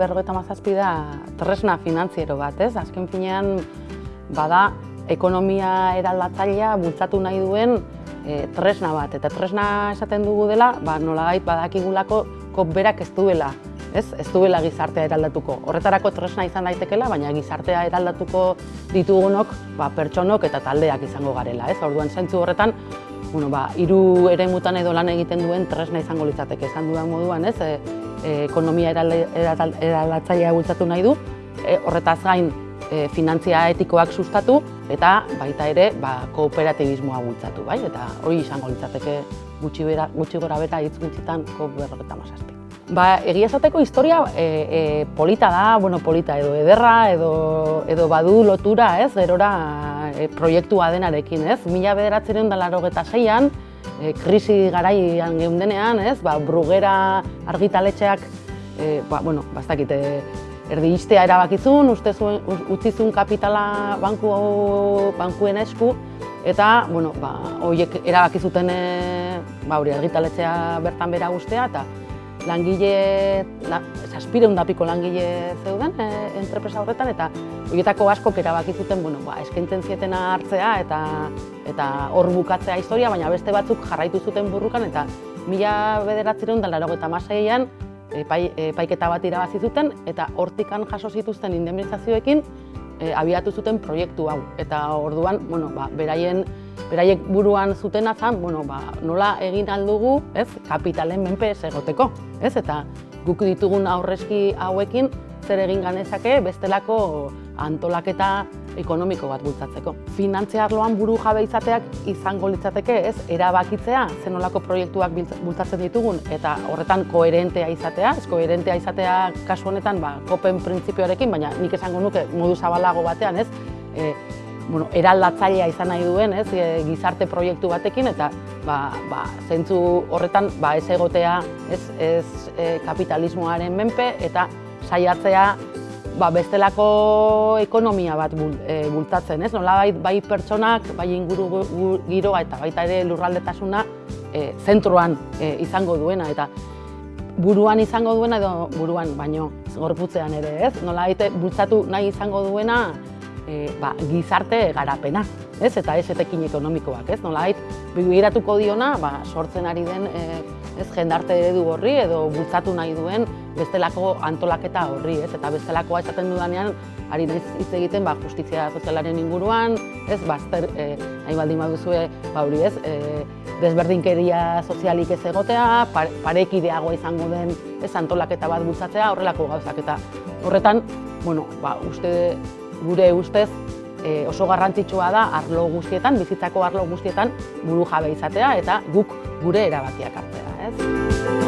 berrogeita mazazpi da tresna finantziero bat, ez? Azken finean, bada, ekonomia eraldatzailea bultzatu nahi duen e, tresna bat. Eta tresna esaten dugu dela, ba, nolagait badakigulako kop berak ez duela, ez? Ez duela gizartea eraldatuko. Horretarako tresna izan daitekela, baina gizartea eraldatuko ditugunok, ba, pertsonok eta taldeak izango garela, ez? Orduan zaintzu horretan, bueno, ba, iru ere mutan edo lan egiten duen tresna izango litzateke, esan dudan moduan, ez? E, e, ekonomia eraldatzailea bultzatu nahi du, e, horretaz gain e, finantzia etikoak sustatu eta baita ere ba, kooperatibismoa bultzatu, bai? Eta hori izango litzateke gutxi, bera, gutxi gora beta hitz gutxitan berroketa mazazpi. Ba, egia esateko historia e, e, polita da, bueno, polita edo ederra, edo, edo badu lotura, ez, gerora e, proiektua denarekin, ez? Mila bederatzeren da laro zeian, e, krisi garaian geundenean, ez, ba, brugera argitaletxeak, e, ba, bueno, bastakite, erdi iztea erabakizun, uste zuen, utzizun kapitala banku, bankuen esku, eta, bueno, ba, horiek erabakizuten e, ba, hori argitaletzea bertan bera guztea, eta langile, la, saspire hundapiko langile zeuden e, entrepresa horretan, eta horietako askok erabakizuten, bueno, ba, eskaintzen zietena hartzea, eta eta hor bukatzea historia, baina beste batzuk jarraitu zuten burrukan, eta mila bederatzireun da laro eta maseian, epai, epaiketa bat irabazi zuten eta hortikan jaso zituzten indemnizazioekin e, abiatu zuten proiektu hau. Eta orduan, bueno, ba, beraien, beraiek buruan zuten azan, bueno, ba, nola egin aldugu, ez, kapitalen menpe ez egoteko, ez, eta guk ditugun aurrezki hauekin zer egin ganezake bestelako antolaketa ekonomiko bat bultzatzeko. Finantzia arloan buru jabe izateak izango litzateke, ez, erabakitzea zenolako proiektuak bultzatzen ditugun eta horretan koherentea izatea, ez? Koherentea izatea kasu honetan, ba, kopen printzipioarekin, baina nik esango nuke modu zabalago batean, ez, e, bueno, eraldatzailea izan nahi duen, ez, e, gizarte proiektu batekin eta ba, ba, zentzu horretan ba, ez egotea, ez, ez e, kapitalismoaren menpe eta saiatzea ba, bestelako ekonomia bat e, bultatzen, ez? Nola bai, pertsonak, bai inguru giroa eta baita ere lurraldetasuna e, zentruan e, izango duena eta buruan izango duena edo buruan baino gorputzean ere, ez? Nola baita bultzatu nahi izango duena e, ba, gizarte garapena, ez? Eta ez etekin ekonomikoak, ez? Nola baita diona ba, sortzen ari den e, ez jendarte eredu horri edo bultzatu nahi duen bestelako antolaketa horri, ez? Eta bestelakoa esaten dudanean ari naiz hitz egiten ba justizia sozialaren inguruan, ez? Bazter eh baldin baduzue, ba hori, ez? E, desberdinkeria sozialik ez egotea, parekideagoa izango den, ez? Antolaketa bat bultzatzea, horrelako gauzak eta horretan, bueno, ba uste gure ustez e, oso garrantzitsua da arlo guztietan, bizitzako arlo guztietan buru jabe izatea eta guk gure erabakiak hartzea ez?